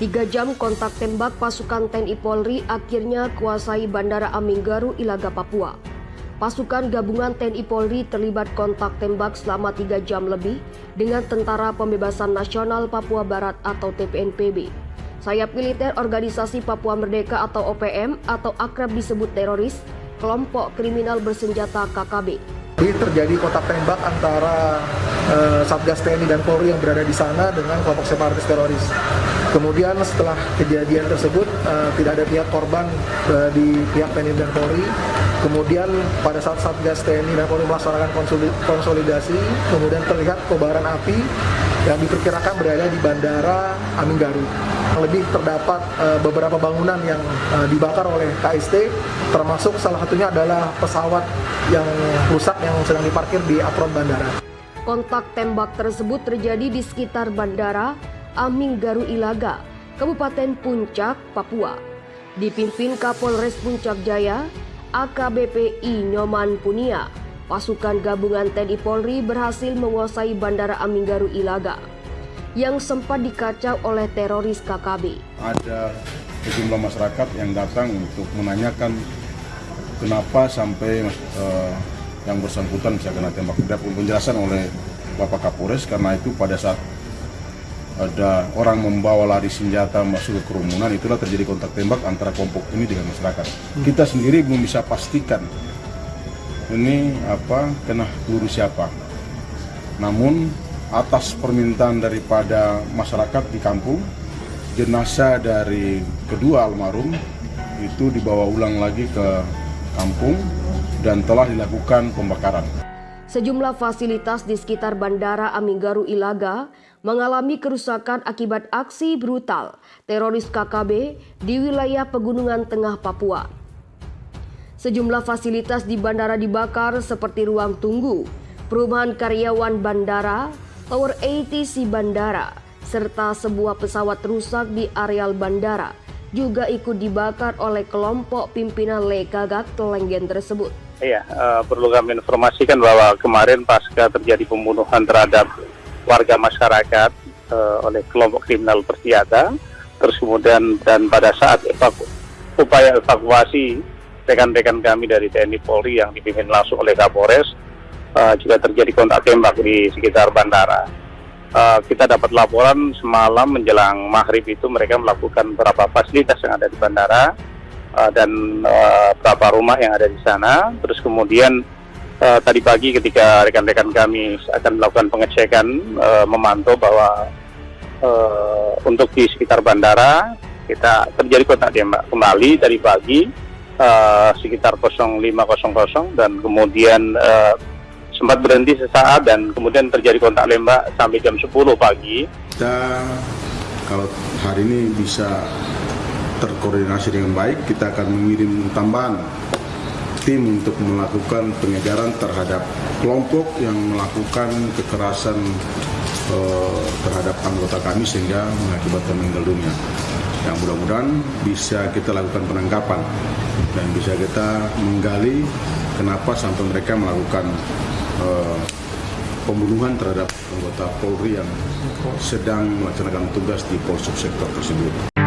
Tiga jam kontak tembak pasukan TNI Polri akhirnya kuasai Bandara Aminggaru, Ilaga, Papua. Pasukan gabungan TNI Polri terlibat kontak tembak selama tiga jam lebih dengan Tentara Pembebasan Nasional Papua Barat atau TPNPB. Sayap militer Organisasi Papua Merdeka atau OPM atau akrab disebut teroris, kelompok kriminal bersenjata KKB. Jadi terjadi kontak tembak antara eh, Satgas TNI dan Polri yang berada di sana dengan kelompok separatis teroris. Kemudian setelah kejadian tersebut eh, tidak ada pihak korban eh, di pihak TNI dan Polri. Kemudian pada saat Satgas TNI dan Polri melaksanakan konsoli- konsolidasi, kemudian terlihat kobaran api yang diperkirakan berada di Bandara Aminggaru. Lebih terdapat beberapa bangunan yang dibakar oleh KST, termasuk salah satunya adalah pesawat yang rusak yang sedang diparkir di apron bandara. Kontak tembak tersebut terjadi di sekitar Bandara Aminggaru Ilaga, Kabupaten Puncak, Papua. Dipimpin Kapolres Puncak Jaya, AKBPI Nyoman Punia, pasukan gabungan TNI Polri berhasil menguasai Bandara Aminggaru Ilaga yang sempat dikacau oleh teroris KKB. ada sejumlah masyarakat yang datang untuk menanyakan kenapa sampai eh, yang bersangkutan bisa kena tembak. Ada penjelasan oleh Bapak Kapolres karena itu pada saat ada orang membawa lari senjata masuk ke kerumunan itulah terjadi kontak tembak antara kelompok ini dengan masyarakat. Kita sendiri belum bisa pastikan ini apa kena peluru siapa. Namun atas permintaan daripada masyarakat di kampung, jenazah dari kedua almarhum itu dibawa ulang lagi ke kampung dan telah dilakukan pembakaran. Sejumlah fasilitas di sekitar Bandara Aminggaru Ilaga mengalami kerusakan akibat aksi brutal teroris KKB di wilayah Pegunungan Tengah Papua. Sejumlah fasilitas di bandara dibakar seperti ruang tunggu, perumahan karyawan bandara, tower ATC bandara, serta sebuah pesawat rusak di areal bandara juga ikut dibakar oleh kelompok pimpinan Lekagak Telenggen tersebut. Iya, eh, perlu kami informasikan bahwa kemarin pasca terjadi pembunuhan terhadap warga masyarakat eh, oleh kelompok kriminal bersenjata, terus kemudian dan pada saat evaku- upaya evakuasi rekan-rekan kami dari TNI Polri yang dipimpin langsung oleh Kapolres eh, juga terjadi kontak tembak di sekitar bandara. Eh, kita dapat laporan semalam menjelang maghrib itu mereka melakukan beberapa fasilitas yang ada di bandara uh, dan uh, beberapa rumah yang ada di sana. Terus kemudian uh, tadi pagi ketika rekan-rekan kami akan melakukan pengecekan uh, memantau bahwa uh, untuk di sekitar bandara kita terjadi kontak tembak kembali dari pagi uh, sekitar 05.00 dan kemudian uh, sempat berhenti sesaat dan kemudian terjadi kontak tembak sampai jam 10 pagi. Kita kalau hari ini bisa terkoordinasi dengan baik, kita akan mengirim tambahan tim untuk melakukan pengejaran terhadap kelompok yang melakukan kekerasan eh, terhadap anggota kami sehingga mengakibatkan meninggal dunia. Yang mudah-mudahan bisa kita lakukan penangkapan dan bisa kita menggali kenapa sampai mereka melakukan eh, pembunuhan terhadap anggota Polri yang sedang melaksanakan tugas di Polsek sektor tersebut.